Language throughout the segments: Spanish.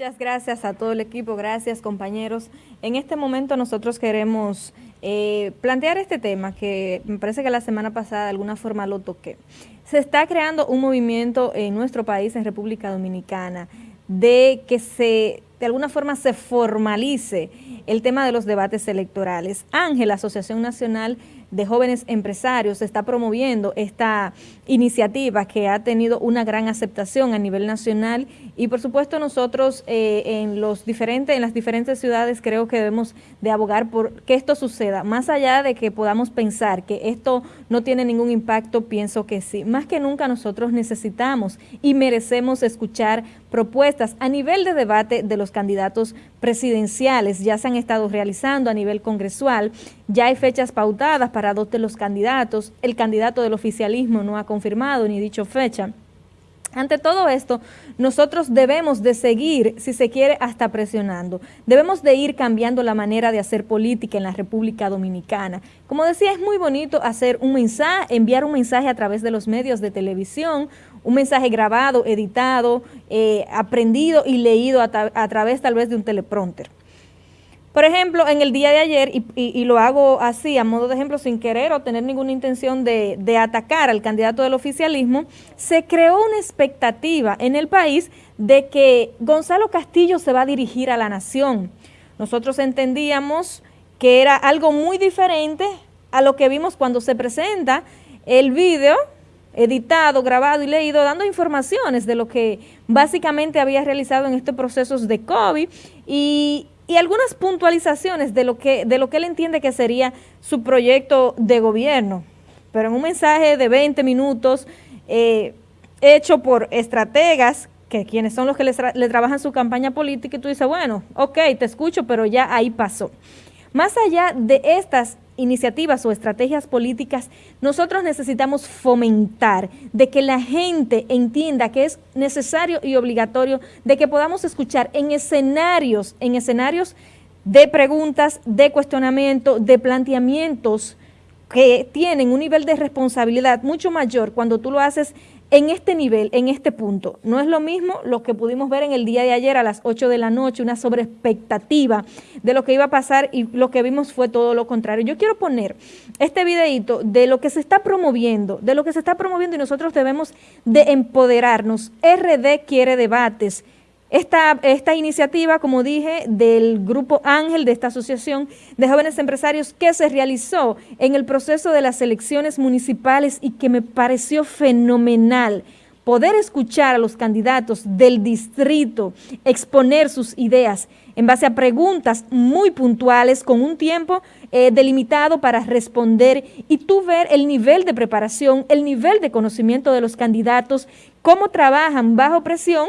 Muchas gracias a todo el equipo, gracias compañeros. En este momento nosotros queremos eh, plantear este tema que me parece que la semana pasada de alguna forma lo toqué. Se está creando un movimiento en nuestro país, en República Dominicana, de que se de alguna forma se formalice el tema de los debates electorales. Ángel, Asociación Nacional de Jóvenes Empresarios, está promoviendo esta iniciativa que ha tenido una gran aceptación a nivel nacional y por supuesto nosotros eh, en, los diferentes, en las diferentes ciudades creo que debemos de abogar por que esto suceda. Más allá de que podamos pensar que esto no tiene ningún impacto, pienso que sí. Más que nunca nosotros necesitamos y merecemos escuchar propuestas a nivel de debate de los candidatos presidenciales. Ya se han estado realizando a nivel congresual, ya hay fechas pautadas para dos de los candidatos. El candidato del oficialismo no ha confirmado ni dicho fecha. Ante todo esto, nosotros debemos de seguir, si se quiere, hasta presionando. Debemos de ir cambiando la manera de hacer política en la República Dominicana. Como decía, es muy bonito hacer un mensaje, enviar un mensaje a través de los medios de televisión, un mensaje grabado, editado, eh, aprendido y leído a, a través tal vez de un teleprompter. Por ejemplo, en el día de ayer, y, lo hago así, a modo de ejemplo, sin querer o tener ninguna intención de, de, atacar al candidato del oficialismo, se creó una expectativa en el país de que Gonzalo Castillo se va a dirigir a la nación. Nosotros entendíamos que era algo muy diferente a lo que vimos cuando se presenta el video editado, grabado y leído, dando informaciones de lo que básicamente había realizado en estos procesos de COVID y y algunas puntualizaciones de lo que de lo que él entiende que sería su proyecto de gobierno. Pero en un mensaje de 20 minutos eh, hecho por estrategas, que quienes son los que le, le trabajan su campaña política, y tú dices, bueno, ok, te escucho, pero ya ahí pasó. Más allá de estas iniciativas o estrategias políticas, nosotros necesitamos fomentar de que la gente entienda que es necesario y obligatorio de que podamos escuchar en escenarios, en escenarios de preguntas, de cuestionamiento, de planteamientos que tienen un nivel de responsabilidad mucho mayor cuando tú lo haces en este nivel, en este punto, no es lo mismo lo que pudimos ver en el día de ayer a las 8 de la noche, una sobreexpectativa de lo que iba a pasar y lo que vimos fue todo lo contrario. Yo quiero poner este videito de lo que se está promoviendo, de lo que se está promoviendo y nosotros debemos de empoderarnos. RD quiere debates, esta, iniciativa, como dije, del Grupo Ángel, de esta Asociación de Jóvenes Empresarios que se realizó en el proceso de las elecciones municipales y que me pareció fenomenal poder escuchar a los candidatos del distrito exponer sus ideas en base a preguntas muy puntuales con un tiempo eh, delimitado para responder y tú ver el nivel de preparación, el nivel de conocimiento de los candidatos, cómo trabajan bajo presión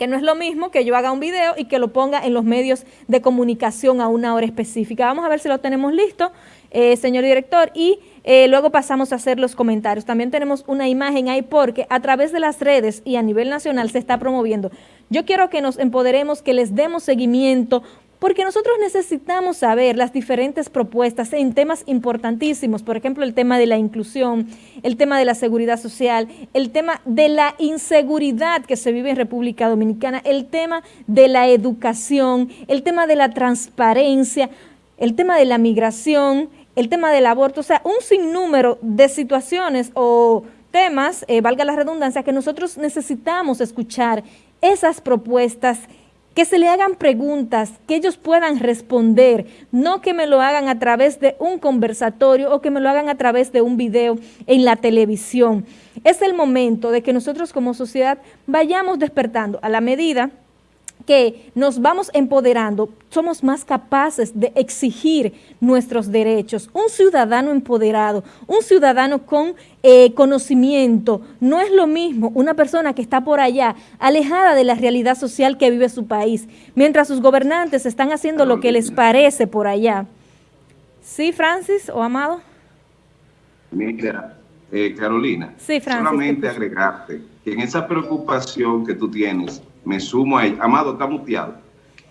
que no es lo mismo que yo haga un video y que lo ponga en los medios de comunicación a una hora específica. Vamos a ver si lo tenemos listo, eh, señor director, y eh, luego pasamos a hacer los comentarios. También tenemos una imagen ahí porque a través de las redes y a nivel nacional se está promoviendo. Yo quiero que nos empoderemos, que les demos seguimiento, porque nosotros necesitamos saber las diferentes propuestas en temas importantísimos, por ejemplo, el tema de la inclusión, el tema de la seguridad social, el tema de la inseguridad que se vive en República Dominicana, el tema de la educación, el tema de la transparencia, el tema de la migración, el tema del aborto, o sea, un sinnúmero de situaciones o temas, eh, valga la redundancia, que nosotros necesitamos escuchar esas propuestas que se le hagan preguntas, que ellos puedan responder, no que me lo hagan a través de un conversatorio o que me lo hagan a través de un video en la televisión. Es el momento de que nosotros como sociedad vayamos despertando a la medida que nos vamos empoderando, somos más capaces de exigir nuestros derechos. Un ciudadano empoderado, un ciudadano con eh, conocimiento, no es lo mismo una persona que está por allá, alejada de la realidad social que vive su país, mientras sus gobernantes están haciendo lo que les parece por allá. ¿Sí, Francis o Amado? Mira, eh, Carolina, sí, Francis, solamente agregarte que en esa preocupación que tú tienes, me sumo a ella. Amado, está muteado.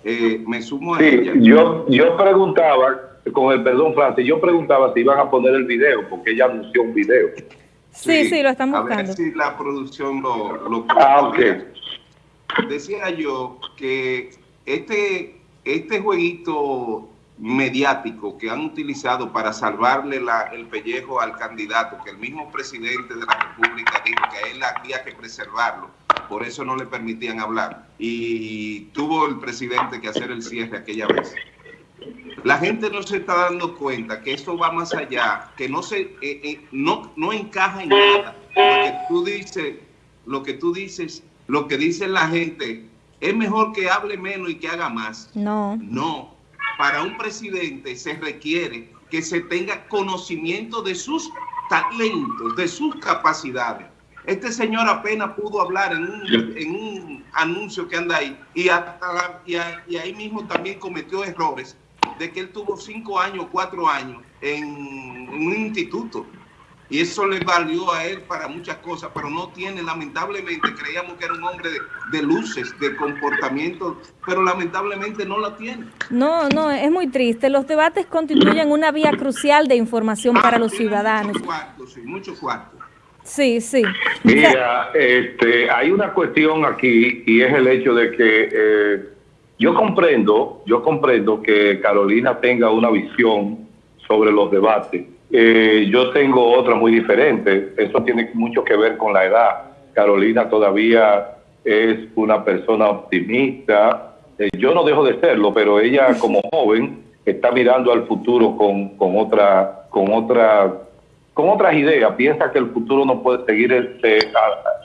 Eh, me sumo a ella. Yo, yo preguntaba, con el perdón, Francis, yo preguntaba si iban a poner el video, porque ella anunció un video. Sí, sí, lo están buscando. A ver si la producción lo... lo ah, ok. decía yo que este, este jueguito mediático que han utilizado para salvarle el pellejo al candidato, que el mismo presidente de la República dijo que a él había que preservarlo, por eso no le permitían hablar. Y tuvo el presidente que hacer el cierre aquella vez. La gente no se está dando cuenta que esto va más allá, que no se eh, eh, no, no encaja en nada. Lo que tú dices, lo que tú dices, lo que dice la gente, es mejor que hable menos y que haga más. No. No. Para un presidente se requiere que se tenga conocimiento de sus talentos, de sus capacidades. Este señor apenas pudo hablar en un, en un anuncio que anda ahí y, hasta, y, y ahí mismo también cometió errores de que él tuvo cinco años, cuatro años en, un instituto. Y eso le valió a él para muchas cosas, pero no tiene, lamentablemente, creíamos que era un hombre de, luces, de comportamiento, pero lamentablemente no la tiene. No, no, es muy triste. Los debates constituyen una vía crucial de información para los ciudadanos. Mucho cuarto, sí, mucho cuarto. Sí, sí. Mira, este, hay una cuestión aquí y es el hecho de que... Eh, yo comprendo, yo comprendo que Carolina tenga una visión sobre los debates. Eh, yo tengo otra muy diferente. Eso tiene mucho que ver con la edad. Carolina todavía es una persona optimista. Eh, yo no dejo de serlo, pero ella como joven está mirando al futuro con, con otra, con otra, con otras ideas. Piensa que el futuro no puede seguir este,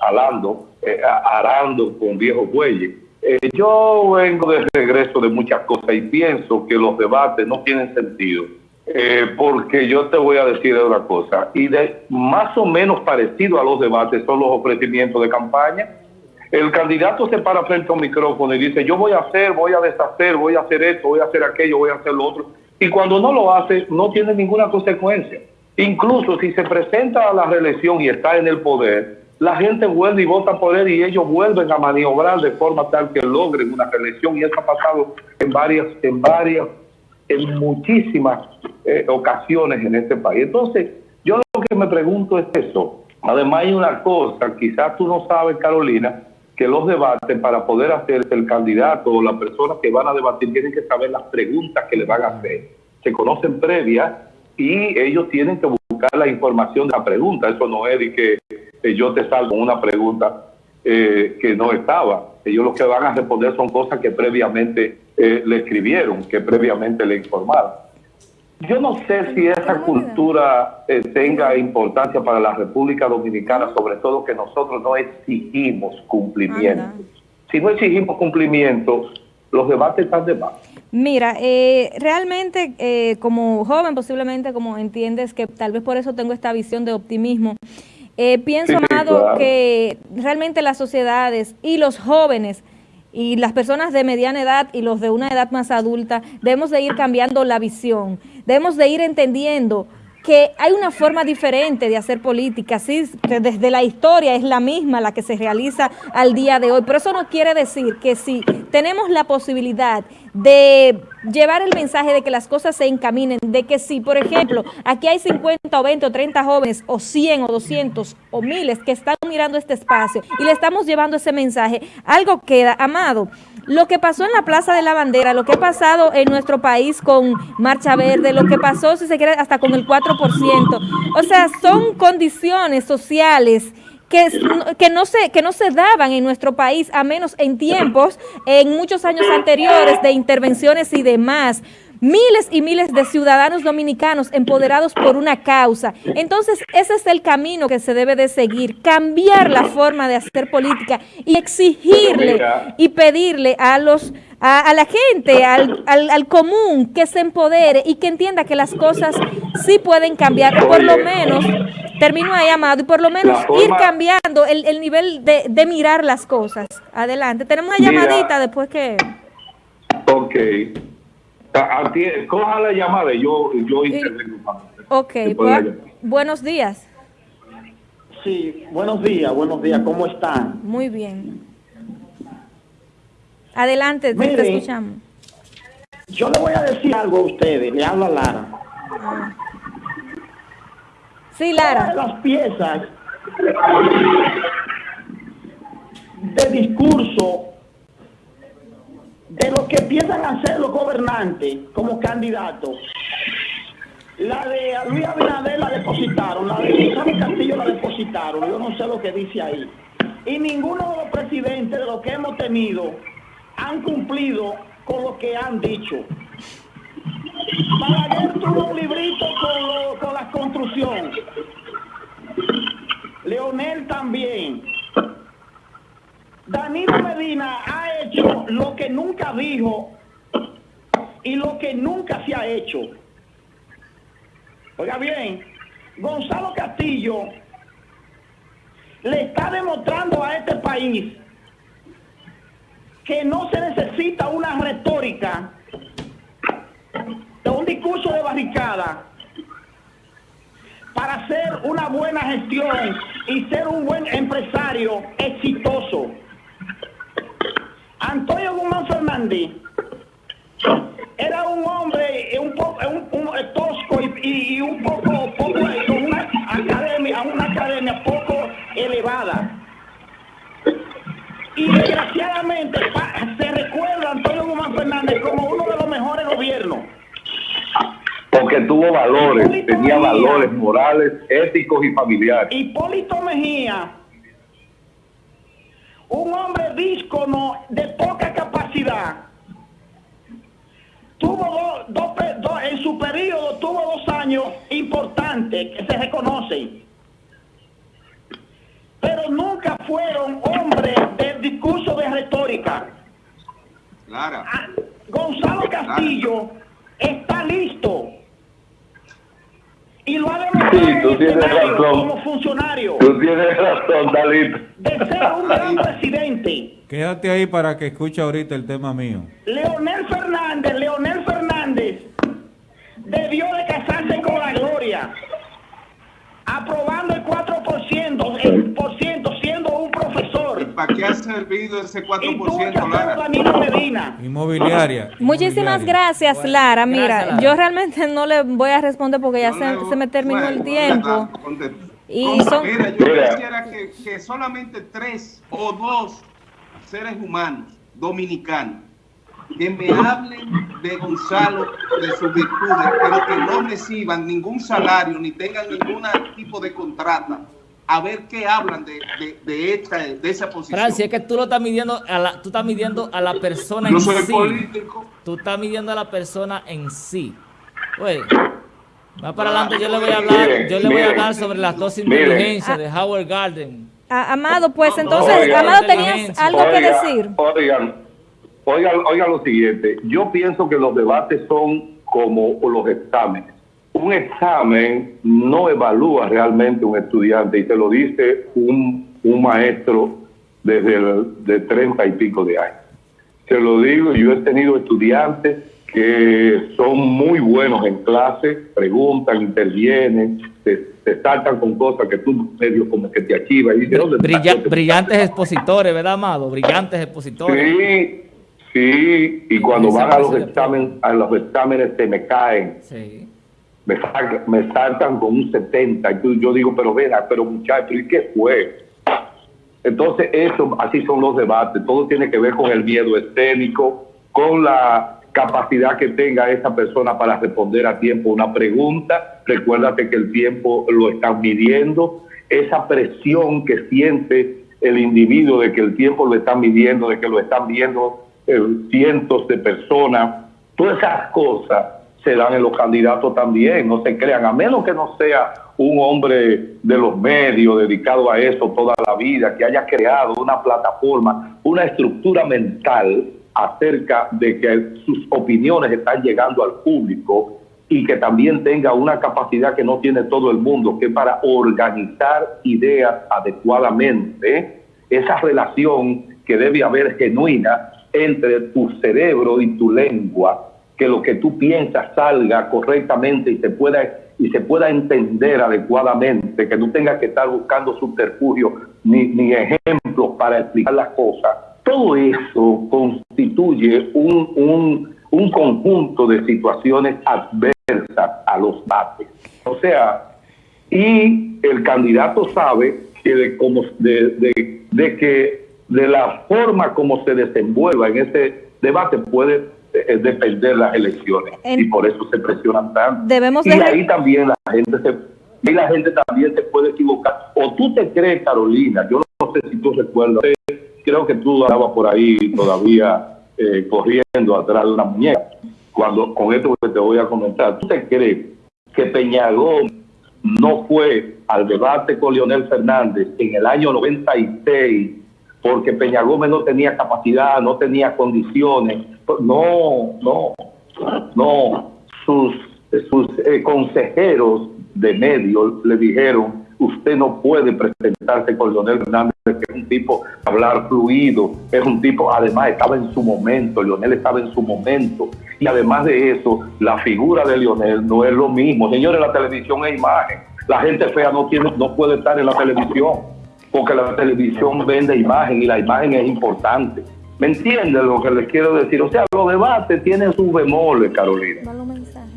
alando, eh, arando con viejos bueyes eh, yo vengo de regreso de muchas cosas y pienso que los debates no tienen sentido. Eh, porque yo te voy a decir una cosa, y de más o menos parecido a los debates son los ofrecimientos de campaña. El candidato se para frente a un micrófono y dice, yo voy a hacer, voy a deshacer, voy a hacer esto, voy a hacer aquello, voy a hacer lo otro. Y cuando no lo hace, no tiene ninguna consecuencia. Incluso si se presenta a la reelección y está en el poder, la gente vuelve y vota por él y ellos vuelven a maniobrar de forma tal que logren una reelección y eso ha pasado en varias, en varias, en muchísimas eh, ocasiones en este país. Entonces, yo lo que me pregunto es eso. Además hay una cosa, quizás tú no sabes, Carolina, que los debates para poder hacerse el candidato o la persona que van a debatir tienen que saber las preguntas que le van a hacer. Se conocen previas y ellos tienen que buscar la información de la pregunta. Eso no es de que yo te salgo una pregunta eh, que no estaba. Ellos lo que van a responder son cosas que previamente eh, le escribieron, que previamente le informaron. Yo no sé si esa cultura eh, tenga importancia para la República Dominicana, sobre todo que nosotros no exigimos cumplimiento. Si no exigimos cumplimiento, los debates están de más. Mira, realmente como joven posiblemente como entiendes que tal vez por eso tengo esta visión de optimismo, eh, pienso, Amado, que realmente las sociedades y los jóvenes y las personas de mediana edad y los de una edad más adulta debemos de ir cambiando la visión, debemos de ir entendiendo que hay una forma diferente de hacer política, sí, desde la historia es la misma la que se realiza al día de hoy, pero eso no quiere decir que si tenemos la posibilidad de llevar el mensaje de que las cosas se encaminen, de que si, por ejemplo, aquí hay 50 o 20 o 30 jóvenes o 100 o 200 o miles que están mirando este espacio y le estamos llevando ese mensaje, algo queda, amado, lo que pasó en la Plaza de la Bandera, lo que ha pasado en nuestro país con Marcha Verde, lo que pasó, si se quiere, hasta con el 4%. O sea, son condiciones sociales que, que, no se, que no se daban en nuestro país, a menos en tiempos, en muchos años anteriores de intervenciones y demás miles y miles de ciudadanos dominicanos empoderados por una causa. Entonces, ese es el camino que se debe de seguir, cambiar la forma de hacer política y exigirle y pedirle a los a, la gente, al, al, común, que se empodere y que entienda que las cosas sí pueden cambiar, por lo menos, termino ahí, Amado, y por lo menos ir cambiando el, el nivel de, de, mirar las cosas. Adelante. Tenemos una llamadita después que... Ok. Coja la llamada y yo, yo intervengo. Ok, buenos días. Sí, buenos días, buenos días, ¿cómo están? Muy bien. Adelante, Miren, te escuchamos. Yo le voy a decir algo a ustedes, le habla Lara. Ah. Sí, Lara. Todas las piezas de discurso de los que piensan hacer los gobernantes como candidatos. La de Luis Abinader la depositaron, la de Gonzalo Castillo la depositaron, yo no sé lo que dice ahí. Y ninguno de los presidentes de los que hemos tenido han cumplido con lo que han dicho. Balaguer tuvo un librito con, con la construcción. Leonel también. Danilo Medina ha hecho lo que nunca dijo y lo que nunca se ha hecho. Oiga bien, Gonzalo Castillo le está demostrando a este país que no se necesita una retórica de un discurso de barricada para hacer una buena gestión y ser un buen empresario exitoso. Antonio Guzmán Fernández era un hombre un poco un, tosco y, un poco, poco Y desgraciadamente se recuerda a Antonio Guzmán Fernández como uno de los mejores gobiernos. Porque tuvo valores, tenía valores morales, éticos y familiares. Hipólito Mejía, un hombre díscono de poca capacidad, tuvo dos, en su periodo tuvo dos años importantes que se reconocen. Pero nunca fueron hombres del discurso de retórica. Clara. Ah, Gonzalo Castillo está listo y lo ha demostrado como funcionario. Tú tienes razón, Dalit. De ser un gran presidente. Quédate ahí para que escuche ahorita el tema mío. Leonel Fernández, Leonel Fernández debió de casarse con la gloria, aprobando el 4%, el por ciento, qué ha servido ese 4%, Lara? Inmobiliaria. Muchísimas gracias, Lara. Mira, yo realmente no le voy a responder porque ya se, me terminó el tiempo. Y son... Mira, yo quisiera que, que solamente tres o dos seres humanos dominicanos que me hablen de Gonzalo, de sus virtudes, pero que no reciban ningún salario ni tengan ningún tipo de contrata. A ver qué hablan de, de, esta, de esa posición. Francia, es que tú lo estás midiendo a la, tú estás midiendo a la persona en soy sí. político. Tú estás midiendo a la persona en sí. Oye, más para adelante yo le voy a hablar, yo le voy a hablar sobre las dos inteligencias de Howard Garden. Amado, pues entonces, Amado, tenías algo que decir. Oigan, oigan, oigan lo siguiente. Yo pienso que los debates son como los exámenes. Un examen no evalúa realmente un estudiante y te lo dice un, un maestro desde el, de treinta y pico de años. Te lo digo, yo he tenido estudiantes que son muy buenos en clase, preguntan, intervienen, se, saltan con cosas que tú medio como que te archivas. Y brillantes expositores, ¿verdad, Amado? Brillantes expositores. Sí, sí, y cuando van a los, exámenes, a los exámenes se me caen. Sí. Me, me saltan con un 70. Y yo digo, pero vea, pero muchachos, ¿y qué fue? Entonces, eso, así son los debates. Todo tiene que ver con el miedo escénico, con la capacidad que tenga esa persona para responder a tiempo una pregunta. Recuérdate que el tiempo lo están midiendo. Esa presión que siente el individuo de que el tiempo lo están midiendo, de que lo están viendo eh, cientos de personas. Todas esas cosas se dan en los candidatos también, no se crean, a menos que no sea un hombre de los medios dedicado a eso toda la vida, que haya creado una plataforma, una estructura mental acerca de que sus opiniones están llegando al público y que también tenga una capacidad que no tiene todo el mundo, que para organizar ideas adecuadamente, esa relación que debe haber genuina entre tu cerebro y tu lengua, que lo que tú piensas salga correctamente y se pueda y se pueda entender adecuadamente, que no tengas que estar buscando subterfugios ni, ni ejemplos para explicar las cosas, todo eso constituye un, un, conjunto de situaciones adversas a los bates. O sea, y el candidato sabe que de, como, de, de, que de la forma como se desenvuelva en ese debate puede de, de perder las elecciones En- y por eso se presionan tanto. Debemos y ahí también la gente se y la gente también se puede equivocar. O tú te crees, Carolina, yo no sé si tú recuerdas, creo que tú andabas por ahí todavía eh, corriendo atrás de una muñeca. Cuando con esto que te voy a comentar, ¿tú te crees que Peñagón no fue al debate con Leonel Fernández en el año 96 porque Peña Gómez no tenía capacidad, no tenía condiciones. No, no, no. Sus, eh, consejeros de medios le dijeron, usted no puede presentarse con Leonel Fernández, que es un tipo hablar fluido, es un tipo, además estaba en su momento, Leonel estaba en su momento. Y además de eso, la figura de Leonel no es lo mismo. Señores, la televisión es imagen. La gente fea no, tiene, no puede estar en la televisión, porque la televisión vende imagen y la imagen es importante. ¿Me entienden lo que les quiero decir? O sea, los debates tienen sus bemoles, Carolina. Mando mensaje.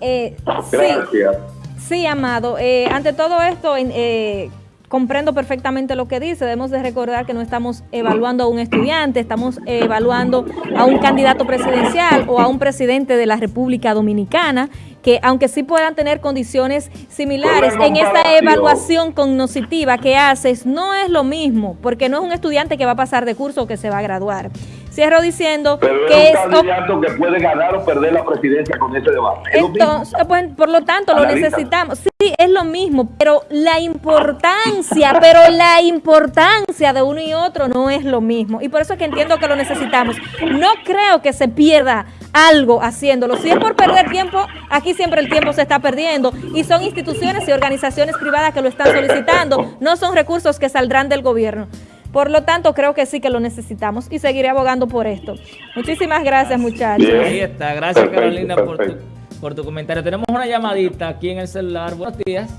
Eh, sí, Gracias. sí, Amado. Eh, ante todo esto, eh, comprendo perfectamente lo que dice. Debemos de recordar que no estamos evaluando a un estudiante, estamos evaluando a un candidato presidencial o a un presidente de la República Dominicana, que aunque sí puedan tener condiciones similares, en esta evaluación cognitiva que haces, no es lo mismo, porque no es un estudiante que va a pasar de curso o que se va a graduar. Cierro diciendo Pero que es un candidato que puede ganar o perder la presidencia con ese debate. Entonces, pues, por lo tanto, lo necesitamos. Sí, es lo mismo, pero la importancia, pero la importancia de uno y otro no es lo mismo. Y por eso es que entiendo que lo necesitamos. No creo que se pierda algo haciéndolo. Si es por perder tiempo, aquí siempre el tiempo se está perdiendo. Y son instituciones y organizaciones privadas que lo están solicitando. No son recursos que saldrán del gobierno. Por lo tanto, creo que sí que lo necesitamos y seguiré abogando por esto. Muchísimas gracias, muchachos. Bien. Ahí está. Gracias, Perfecto, Carolina, por tu. Por tu comentario. Tenemos una llamadita aquí en el celular. Buenos días.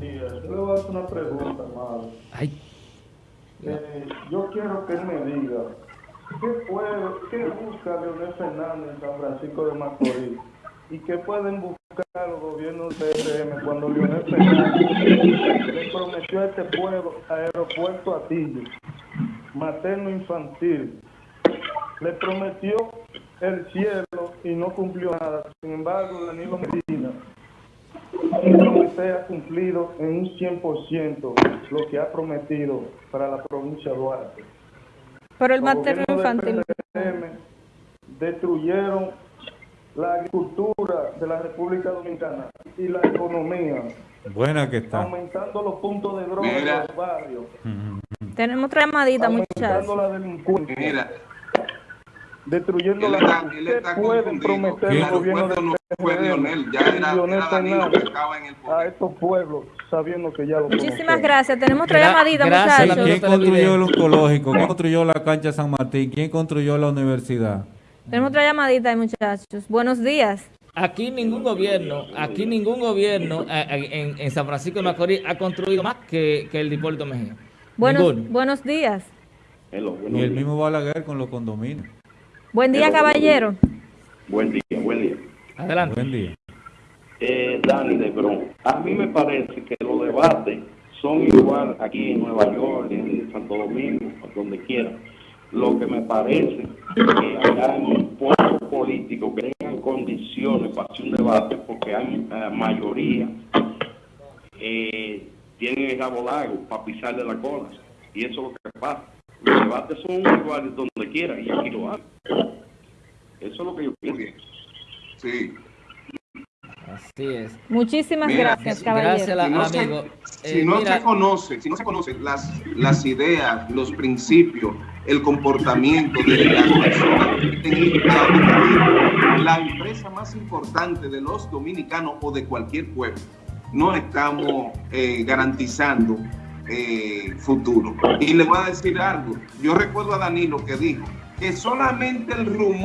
Yo le voy a hacer una pregunta. Ay, Eh, yo quiero que él me diga, ¿qué, puede, ¿qué busca Leonel Fernández en San Francisco de Macorís? ¿Y qué pueden buscar los gobiernos de RM cuando Leonel Fernández le prometió a este pueblo aeropuerto Atillo, materno infantil? Le prometió el cielo y no cumplió nada. Sin embargo, Danilo Medina ha cumplido en un 100% lo que ha prometido para la provincia de Duarte. Pero el materno infantil. PRM destruyeron la agricultura de la República Dominicana y la economía, Buena que está. aumentando los puntos de droga en los barrios, Tenemos otra llamadita, aumentando muchachos. la delincuencia, Mira, destruyendo él la está, él ¿Qué está pueden prometer El aeropuerto del no fue Lionel, ya y era, Leonel era Danilo que Fernández estaba en el a estos pueblos sabiendo que ya lo Muchísimas gracias. Tenemos otra llamadita, muchachos. ¿Quién construyó el oncológico? ¿Quién construyó la cancha San Martín? ¿Quién construyó la universidad? Tenemos otra llamadita, muchachos. Buenos días. Aquí ningún gobierno, aquí ningún gobierno eh, eh, en, en San Francisco de Macorís ha construido más que, que el de Hipólito Mejía. Buenos, Ninguno. buenos días. Y el mismo Balaguer con los condominios. Buen día, caballero. Buen día, buen día. Adelante. Buen día. Eh, Dani de Bron, a mí me parece que los debates son igual aquí en Nueva York, en Santo Domingo, donde quiera. Lo que me parece que hay un pueblo político que tengan condiciones para hacer un debate, porque hay eh, mayoría eh, tienen el rabo largo para pisarle la cola. Y eso es lo que pasa. Los debates son iguales donde quiera y aquí lo hay. Eso es lo que yo pienso. Sí. Así es. Muchísimas Mira, gracias, si- caballero. Gracias, la- Si no se- amigo. Si Eh, no mira, se conoce, si no se conocen las, las ideas, los principios, el comportamiento de las personas la empresa más importante de los dominicanos o de cualquier pueblo, no estamos eh, garantizando eh, futuro. Y le voy a decir algo. Yo recuerdo a Danilo que dijo que solamente el rumor